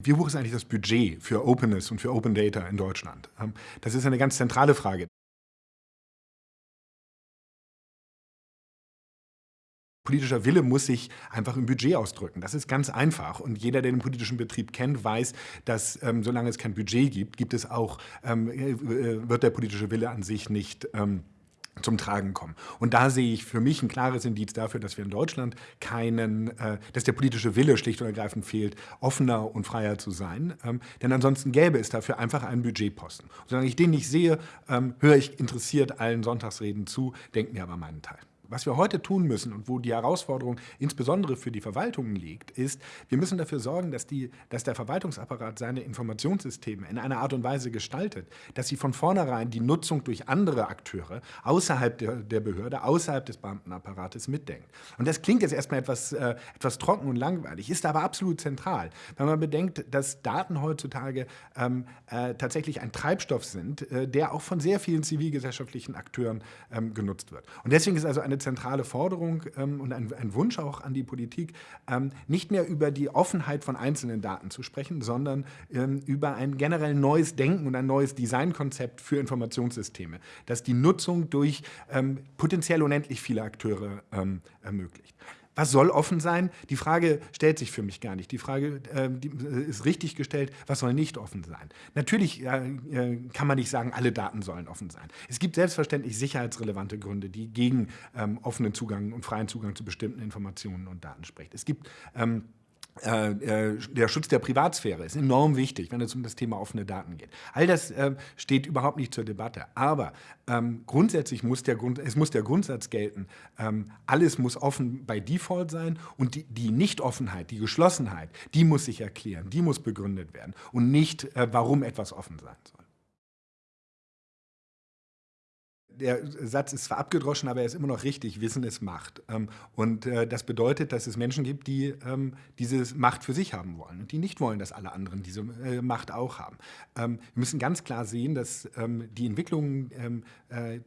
Wie hoch ist eigentlich das Budget für Openness und für Open Data in Deutschland? Ähm, das ist eine ganz zentrale Frage. Politischer Wille muss sich einfach im Budget ausdrücken. Das ist ganz einfach. Und jeder, der den politischen Betrieb kennt, weiß, dass ähm, solange es kein Budget gibt, gibt es auch, ähm, äh, wird der politische Wille an sich nicht ähm, zum Tragen kommen. Und da sehe ich für mich ein klares Indiz dafür, dass wir in Deutschland keinen, äh, dass der politische Wille schlicht und ergreifend fehlt, offener und freier zu sein. Ähm, denn ansonsten gäbe es dafür einfach einen Budgetposten. Und solange ich den nicht sehe, ähm, höre ich interessiert allen Sonntagsreden zu, denke mir aber meinen Teil. Was wir heute tun müssen und wo die Herausforderung insbesondere für die Verwaltungen liegt, ist, wir müssen dafür sorgen, dass, die, dass der Verwaltungsapparat seine Informationssysteme in einer Art und Weise gestaltet, dass sie von vornherein die Nutzung durch andere Akteure außerhalb der, der Behörde, außerhalb des Beamtenapparates mitdenkt. Und das klingt jetzt erstmal etwas, äh, etwas trocken und langweilig, ist aber absolut zentral, wenn man bedenkt, dass Daten heutzutage ähm, äh, tatsächlich ein Treibstoff sind, äh, der auch von sehr vielen zivilgesellschaftlichen Akteuren ähm, genutzt wird. Und deswegen ist also eine zentrale Forderung ähm, und ein, ein, Wunsch auch an die Politik, ähm, nicht mehr über die Offenheit von einzelnen Daten zu sprechen, sondern ähm, über ein generell neues Denken und ein neues Designkonzept für Informationssysteme, das die Nutzung durch ähm, potenziell unendlich viele Akteure ähm, ermöglicht. Was soll offen sein? Die Frage stellt sich für mich gar nicht. Die Frage äh, die ist richtig gestellt, was soll nicht offen sein? Natürlich äh, äh, kann man nicht sagen, alle Daten sollen offen sein. Es gibt selbstverständlich sicherheitsrelevante Gründe, die gegen ähm, offenen Zugang und freien Zugang zu bestimmten Informationen und Daten sprechen. Es gibt ähm, äh, äh, der Schutz der Privatsphäre ist enorm wichtig, wenn es um das Thema offene Daten geht. All das äh, steht überhaupt nicht zur Debatte. Aber ähm, grundsätzlich muss der, Grund, es muss der Grundsatz gelten, ähm, alles muss offen bei Default sein und die, die Nicht-Offenheit, die Geschlossenheit, die muss sich erklären, die muss begründet werden und nicht, äh, warum etwas offen sein soll. Der Satz ist zwar abgedroschen, aber er ist immer noch richtig, Wissen ist Macht. Ähm, und äh, das bedeutet, dass es Menschen gibt, die ähm, diese Macht für sich haben wollen und die nicht wollen, dass alle anderen diese äh, Macht auch haben. Ähm, wir müssen ganz klar sehen, dass die Entwicklungen äh,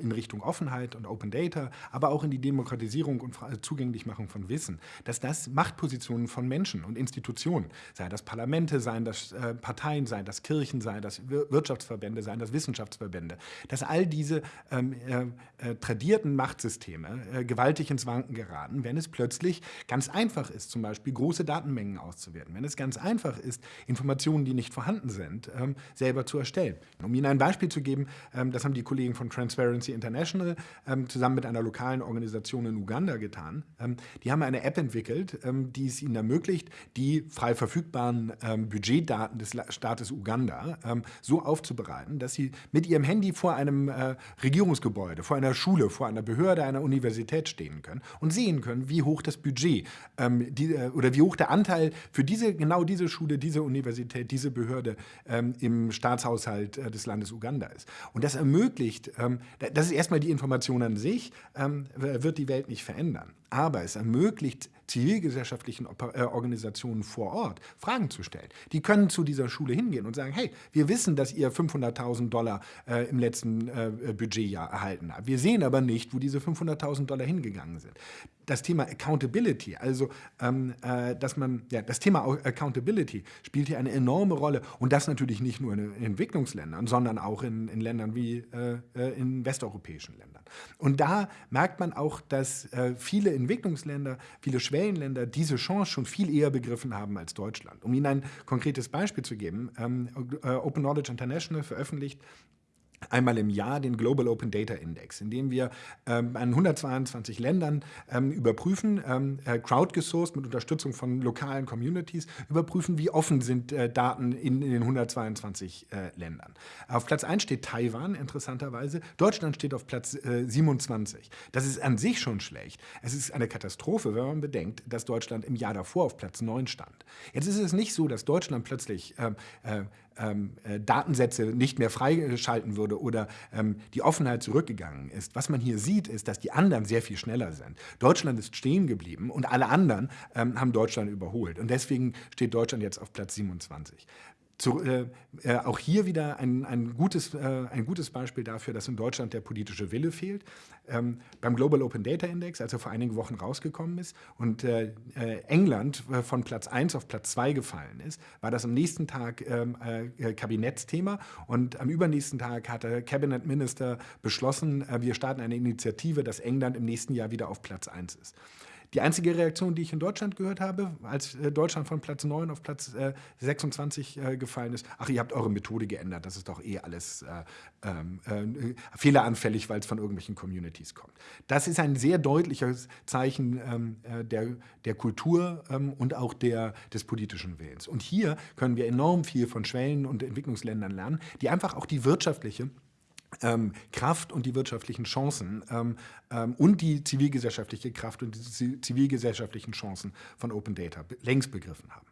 in Richtung Offenheit und Open Data, aber auch in die Demokratisierung und Zugänglichmachung von Wissen, dass das Machtpositionen von Menschen und Institutionen, sei das Parlamente, seien das Parteien, seien das Kirchen, seien das Wirtschaftsverbände, seien das Wissenschaftsverbände, dass all diese diese ähm, äh, äh, tradierten Machtsysteme äh, gewaltig ins Wanken geraten, wenn es plötzlich ganz einfach ist, zum Beispiel große Datenmengen auszuwerten, wenn es ganz einfach ist, Informationen, die nicht vorhanden sind, ähm, selber zu erstellen. Um Ihnen ein Beispiel zu geben, ähm, das haben die Kollegen von Transparency International ähm, zusammen mit einer lokalen Organisation in Uganda getan. Ähm, die haben eine App entwickelt, ähm, die es ihnen ermöglicht, die frei verfügbaren Budgetdaten des Staates Uganda so aufzubereiten, dass sie mit ihrem Handy vor einem äh, Regierungsgebäude, vor einer Schule, vor einer Behörde, einer Universität stehen können und sehen können, wie hoch das Budget ähm, die, äh, oder wie hoch der Anteil für diese, genau diese Schule, diese Universität, diese Behörde ähm, im Staatshaushalt äh, des Landes Uganda ist. Und das ermöglicht, ähm, das ist erstmal die Information an sich, ähm, wird die Welt nicht verändern. Aber es ermöglicht zivilgesellschaftlichen äh, Organisationen vor Ort Fragen zu stellen. Die können zu dieser Schule hingehen und sagen, hey, wir wissen, dass ihr 500.000 Dollar äh, im letzten äh, Budgetjahr erhalten habt. Wir sehen aber nicht, wo diese 500.000 Dollar hingegangen sind das Thema Accountability, also ähm, äh, dass man, ja, das Thema Accountability spielt hier eine enorme Rolle und das natürlich nicht nur in Entwicklungsländern, sondern auch in, in Ländern wie äh, äh, in westeuropäischen Ländern. Und da merkt man auch, dass äh, viele Entwicklungsländer, viele Schwellenländer diese Chance schon viel eher begriffen haben als Deutschland. Um Ihnen ein konkretes Beispiel zu geben, ähm, äh, Open Knowledge International veröffentlicht einmal im Jahr den Global Open Data Index, in dem wir ähm, an 122 Ländern ähm, überprüfen, ähm, äh, crowdgesourced mit Unterstützung von lokalen Communities, überprüfen, wie offen sind äh, Daten in, in, den 122 äh, Ländern. Auf Platz 1 steht Taiwan, interessanterweise. Deutschland steht auf Platz 27. Äh, das ist an sich schon schlecht. Es ist eine Katastrophe, wenn man bedenkt, dass Deutschland im Jahr davor auf Platz 9 stand. Jetzt ist es nicht so, dass Deutschland plötzlich ähm, äh, Datensätze nicht mehr freischalten würde oder ähm, die Offenheit zurückgegangen ist. Was man hier sieht, ist, dass die anderen sehr viel schneller sind. Deutschland ist stehen geblieben und alle anderen ähm, haben Deutschland überholt. Und deswegen steht Deutschland jetzt auf Platz 27. zu, äh, äh, auch hier wieder ein, ein, gutes, äh, ein gutes Beispiel dafür, dass in Deutschland der politische Wille fehlt. Ähm, beim Global Open Data Index, als er vor einigen Wochen rausgekommen ist und äh, äh, England von Platz 1 auf Platz 2 gefallen ist, war das am nächsten Tag ähm, Kabinettsthema und am übernächsten Tag hat der Cabinet Minister beschlossen, wir starten eine Initiative, dass England im nächsten Jahr wieder auf Platz 1 ist. Die einzige Reaktion, die ich in Deutschland gehört habe, als äh, Deutschland von Platz 9 auf Platz 26 äh, äh, gefallen ist, ach, ihr habt eure Methode geändert, das ist doch eh alles ähm, fehleranfällig, weil es von irgendwelchen Communities kommt. Das ist ein sehr deutliches Zeichen ähm, der, der Kultur ähm, und auch der, des politischen Willens. Und hier können wir enorm viel von Schwellen- und Entwicklungsländern lernen, die einfach auch die wirtschaftliche Kraft und die wirtschaftlichen Chancen ähm, ähm, und die zivilgesellschaftliche Kraft und die zivilgesellschaftlichen Chancen von Open Data längst begriffen haben.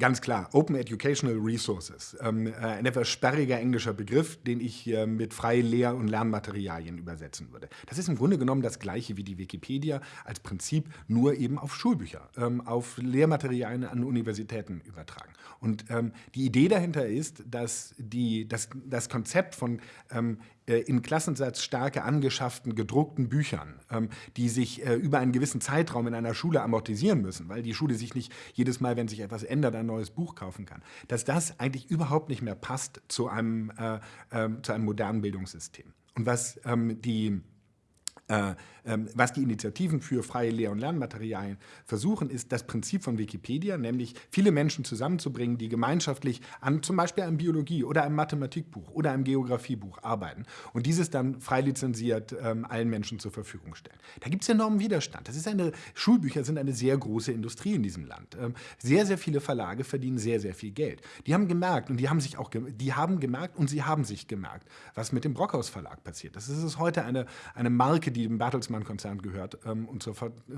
Ganz klar, Open Educational Resources, ähm, äh, ein etwas sperriger englischer Begriff, den ich äh, mit freien Lehr- und Lernmaterialien übersetzen würde. Das ist im Grunde genommen das gleiche wie die Wikipedia als Prinzip, nur eben auf Schulbücher, ähm, auf Lehrmaterialien an Universitäten übertragen. Und ähm, die Idee dahinter ist, dass die, das, das Konzept von ähm, äh, in Klassensatz starke angeschafften, gedruckten Büchern, ähm, die sich äh, über einen gewissen Zeitraum in einer Schule amortisieren müssen, weil die Schule sich nicht jedes Mal, wenn sich etwas ändert, ein neues Buch kaufen kann, dass das eigentlich überhaupt nicht mehr passt zu einem, äh, äh, zu einem modernen Bildungssystem. Und was ähm, die was die Initiativen für freie Lehr- und Lernmaterialien versuchen, ist das Prinzip von Wikipedia, nämlich viele Menschen zusammenzubringen, die gemeinschaftlich an zum Beispiel einem Biologie- oder einem Mathematikbuch oder einem Geografiebuch arbeiten und dieses dann frei lizenziert ähm, allen Menschen zur Verfügung stellen. Da gibt es enormen Widerstand. Das ist eine, Schulbücher sind eine sehr große Industrie in diesem Land. Ähm, sehr, sehr viele Verlage verdienen sehr, sehr viel Geld. Die haben gemerkt und die haben sich auch, die haben gemerkt und sie haben sich gemerkt, was mit dem Brockhaus Verlag passiert. Das ist heute eine, eine Marke, die dem Bertelsmann-Konzern gehört ähm, und zur,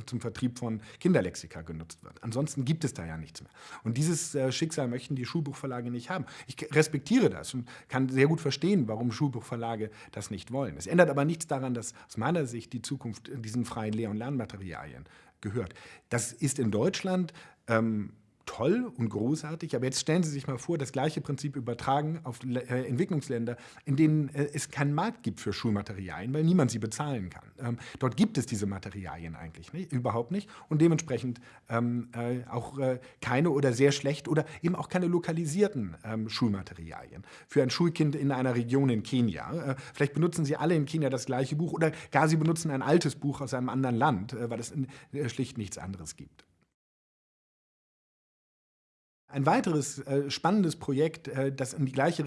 zum Vertrieb von Kinderlexika genutzt wird. Ansonsten gibt es da ja nichts mehr. Und dieses äh, Schicksal möchten die Schulbuchverlage nicht haben. Ich respektiere das und kann sehr gut verstehen, warum Schulbuchverlage das nicht wollen. Es ändert aber nichts daran, dass aus meiner Sicht die Zukunft diesen freien Lehr- und Lernmaterialien gehört. Das ist in Deutschland ähm, toll und großartig, aber jetzt stellen Sie sich mal vor, das gleiche Prinzip übertragen auf äh, Entwicklungsländer, in denen äh, es keinen Markt gibt für Schulmaterialien, weil niemand sie bezahlen kann. Ähm, dort gibt es diese Materialien eigentlich nicht, überhaupt nicht und dementsprechend ähm, äh, auch keine oder sehr schlecht oder eben auch keine lokalisierten ähm, Schulmaterialien. Für ein Schulkind in einer Region in Kenia, vielleicht benutzen Sie alle in Kenia das gleiche Buch oder gar Sie benutzen ein altes Buch aus einem anderen Land, weil es schlicht nichts anderes gibt. Ein weiteres äh, spannendes Projekt, äh, das in die gleiche